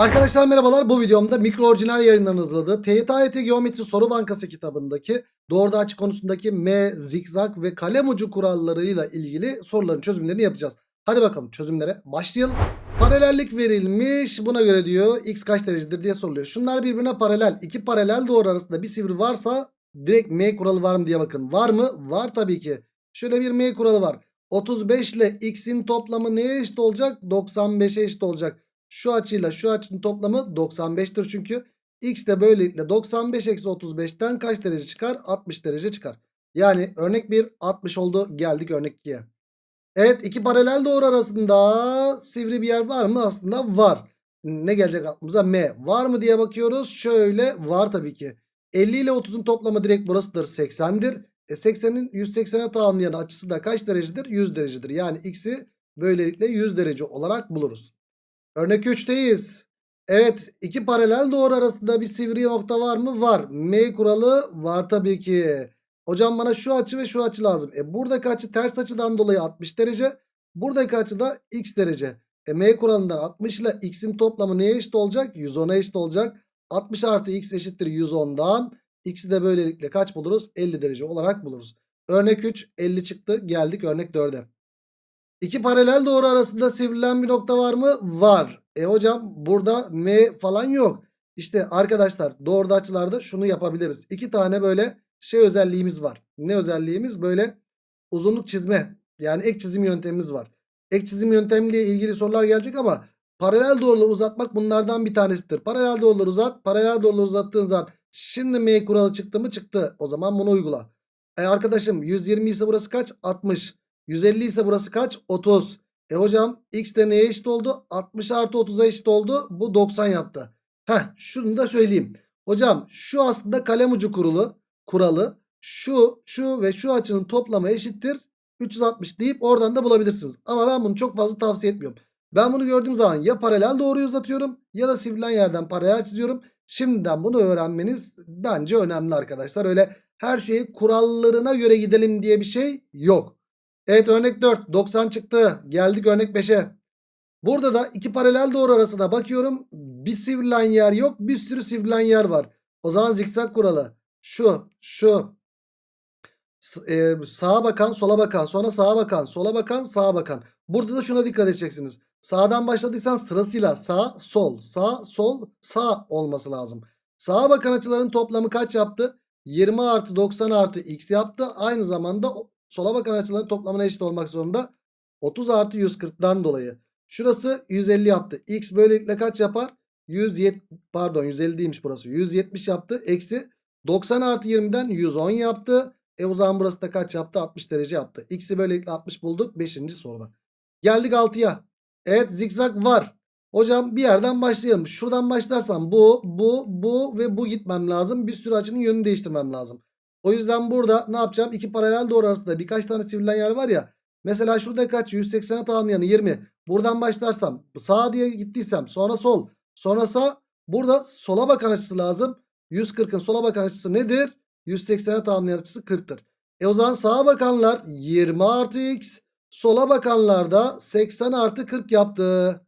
Arkadaşlar merhabalar. Bu videomda mikro orijinal yayınlarının hazırladığı TYT Geometri Soru Bankası kitabındaki doğruda açı konusundaki M, zikzak ve kalem ucu kurallarıyla ilgili soruların çözümlerini yapacağız. Hadi bakalım çözümlere başlayalım. Paralellik verilmiş. Buna göre diyor x kaç derecedir diye soruluyor. Şunlar birbirine paralel. İki paralel doğru arasında bir sivri varsa direkt M kuralı var mı diye bakın. Var mı? Var tabii ki. Şöyle bir M kuralı var. 35 ile x'in toplamı neye eşit olacak? 95'e eşit olacak. Şu açıyla şu açının toplamı 95'tir çünkü. X de böylelikle 95 eksi 35'ten kaç derece çıkar? 60 derece çıkar. Yani örnek 1 60 oldu. Geldik örnek 2'ye. Evet iki paralel doğru arasında sivri bir yer var mı? Aslında var. Ne gelecek aklımıza? M. Var mı diye bakıyoruz. Şöyle var tabii ki. 50 ile 30'un toplamı direkt burasıdır 80'dir. E 80'in 180'e tamamlayan açısı da kaç derecedir? 100 derecedir. Yani x'i böylelikle 100 derece olarak buluruz. Örnek 3'teyiz. Evet iki paralel doğru arasında bir sivri nokta var mı? Var. M kuralı var tabii ki. Hocam bana şu açı ve şu açı lazım. E buradaki açı ters açıdan dolayı 60 derece. Buradaki açı da x derece. E M kuralından 60 ile x'in toplamı neye eşit olacak? 110'a eşit olacak. 60 artı x eşittir 110'dan. X'i de böylelikle kaç buluruz? 50 derece olarak buluruz. Örnek 3 50 çıktı. Geldik örnek 4'e. İki paralel doğru arasında sivrilen bir nokta var mı? Var. E hocam burada M falan yok. İşte arkadaşlar doğruda açılarda şunu yapabiliriz. İki tane böyle şey özelliğimiz var. Ne özelliğimiz? Böyle uzunluk çizme. Yani ek çizim yöntemimiz var. Ek çizim yöntemiyle ilgili sorular gelecek ama paralel doğruları uzatmak bunlardan bir tanesidir. Paralel doğruları uzat. Paralel doğruları uzattığın zaman şimdi M kuralı çıktı mı? Çıktı. O zaman bunu uygula. E arkadaşım 120 ise burası kaç? 60. 150 ise burası kaç? 30. E hocam x de neye eşit oldu? 60 artı 30'a eşit oldu. Bu 90 yaptı. Heh şunu da söyleyeyim. Hocam şu aslında kalem ucu kurulu, kuralı. Şu, şu ve şu açının toplamı eşittir. 360 deyip oradan da bulabilirsiniz. Ama ben bunu çok fazla tavsiye etmiyorum. Ben bunu gördüğüm zaman ya paralel doğruyu uzatıyorum ya da sivrilen yerden paralel çiziyorum. Şimdiden bunu öğrenmeniz bence önemli arkadaşlar. Öyle her şeyi kurallarına göre gidelim diye bir şey yok. Evet örnek 4 90 çıktı. Geldik örnek 5'e. Burada da iki paralel doğru arasına bakıyorum. Bir sivrilen yer yok. Bir sürü sivrilen yer var. O zaman zikzak kuralı. Şu, şu. E, sağa bakan, sola bakan, sonra sağa bakan, sola bakan, sağa bakan. Burada da şuna dikkat edeceksiniz. Sağdan başladıysan sırasıyla sağ, sol, sağ, sol, sağ olması lazım. Sağa bakan açıların toplamı kaç yaptı? 20 artı 90 artı x yaptı. Aynı zamanda sola bakan açıların toplamına eşit olmak zorunda. 30 artı 140'dan dolayı. Şurası 150 yaptı. X böylelikle kaç yapar? 170 pardon 150 değilmiş burası. 170 yaptı. Eksi 90 artı 20'den 110 yaptı. E o zaman burası da kaç yaptı? 60 derece yaptı. X'i böylelikle 60 bulduk 5. soruda. Geldik 6'ya. Evet zikzak var. Hocam bir yerden başlayalım. Şuradan başlarsam bu, bu, bu ve bu gitmem lazım. Bir sürü açının yönünü değiştirmem lazım. O yüzden burada ne yapacağım? İki paralel doğru arasında birkaç tane sivrilen yer var ya. Mesela şurada kaç? 180'e tamamlayanı 20. Buradan başlarsam sağa diye gittiysem sonra sol. Sonra sağ. Burada sola bakan açısı lazım. 140'ın sola bakan açısı nedir? 180'e tamamlayan açısı 40'tır. E o zaman sağa bakanlar 20 artı x. Sola bakanlar da 80 artı 40 yaptı.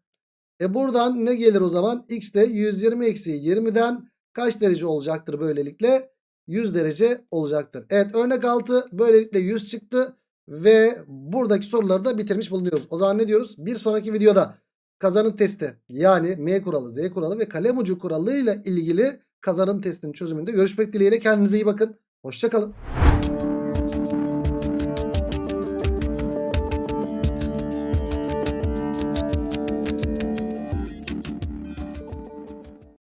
E buradan ne gelir o zaman? X de 120 eksi 20'den kaç derece olacaktır böylelikle? 100 derece olacaktır. Evet örnek 6 böylelikle 100 çıktı. Ve buradaki soruları da bitirmiş bulunuyoruz. O zaman ne diyoruz? Bir sonraki videoda kazanım testi yani M kuralı, Z kuralı ve kalem ucu kuralıyla ilgili kazanım testinin çözümünde görüşmek dileğiyle. Kendinize iyi bakın. Hoşçakalın.